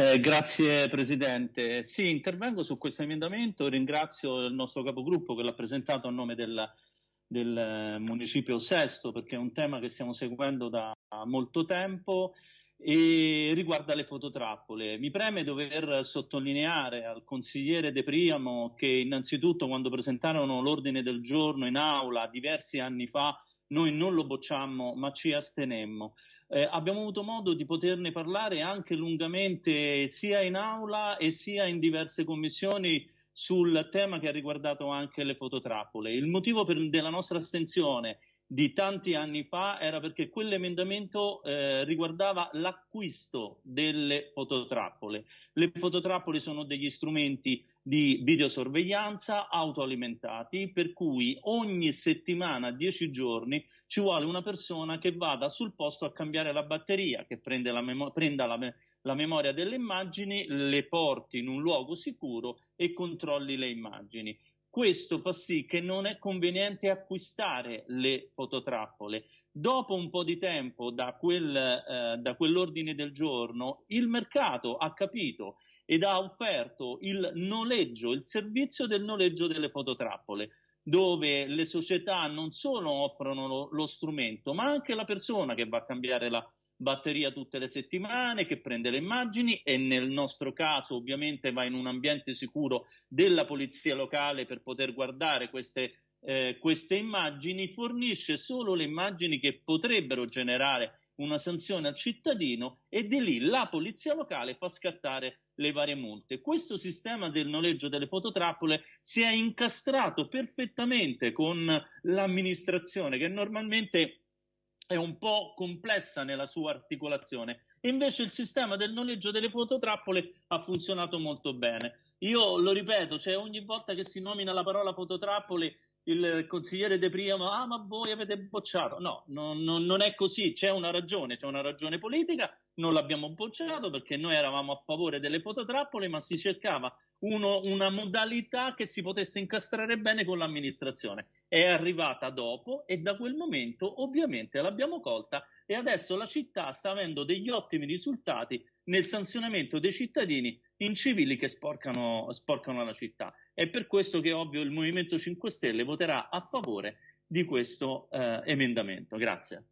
Eh, grazie Presidente. Sì, intervengo su questo emendamento, ringrazio il nostro capogruppo che l'ha presentato a nome del, del municipio Sesto perché è un tema che stiamo seguendo da molto tempo e riguarda le fototrappole. Mi preme dover sottolineare al consigliere De Priamo che innanzitutto quando presentarono l'ordine del giorno in aula diversi anni fa noi non lo bocciammo ma ci astenemmo. Eh, abbiamo avuto modo di poterne parlare anche lungamente sia in aula e sia in diverse commissioni sul tema che ha riguardato anche le fototrappole. Il motivo per, della nostra astensione di tanti anni fa era perché quell'emendamento eh, riguardava l'acquisto delle fototrappole. Le fototrappole sono degli strumenti di videosorveglianza autoalimentati per cui ogni settimana, dieci giorni, ci vuole una persona che vada sul posto a cambiare la batteria, che la prenda la, me- la memoria delle immagini, le porti in un luogo sicuro e controlli le immagini. Questo fa sì che non è conveniente acquistare le fototrappole. Dopo un po' di tempo da, quel, eh, da quell'ordine del giorno, il mercato ha capito ed ha offerto il noleggio, il servizio del noleggio delle fototrappole dove le società non solo offrono lo, lo, strumento, ma anche la persona che va a cambiare la batteria tutte le settimane, che prende le immagini e nel nostro caso ovviamente va in un ambiente sicuro della polizia locale per poter guardare queste, eh, queste immagini, fornisce solo le immagini che potrebbero generare una sanzione al cittadino e di lì la polizia locale fa scattare le varie multe. Questo sistema del noleggio delle fototrappole si è incastrato perfettamente con l'amministrazione che normalmente è un po' complessa nella sua articolazione. Invece il sistema del noleggio delle fototrappole ha funzionato molto bene. Io lo ripeto, cioè ogni volta che si nomina la parola fototrappole il consigliere De Priamo, ah ma voi avete bocciato. No, non, non, non è così, c'è una ragione, c'è una ragione politica, non l'abbiamo bocciato perché noi eravamo a favore delle fototrappole, ma si cercava uno, una modalità che si potesse incastrare bene con l'amministrazione. È arrivata dopo e da quel momento ovviamente l'abbiamo colta e adesso la città sta avendo degli ottimi risultati nel sanzionamento dei cittadini incivili che sporcano, sporcano la città. È per questo che ovvio il Movimento 5 Stelle voterà a favore di questo eh, emendamento. Grazie.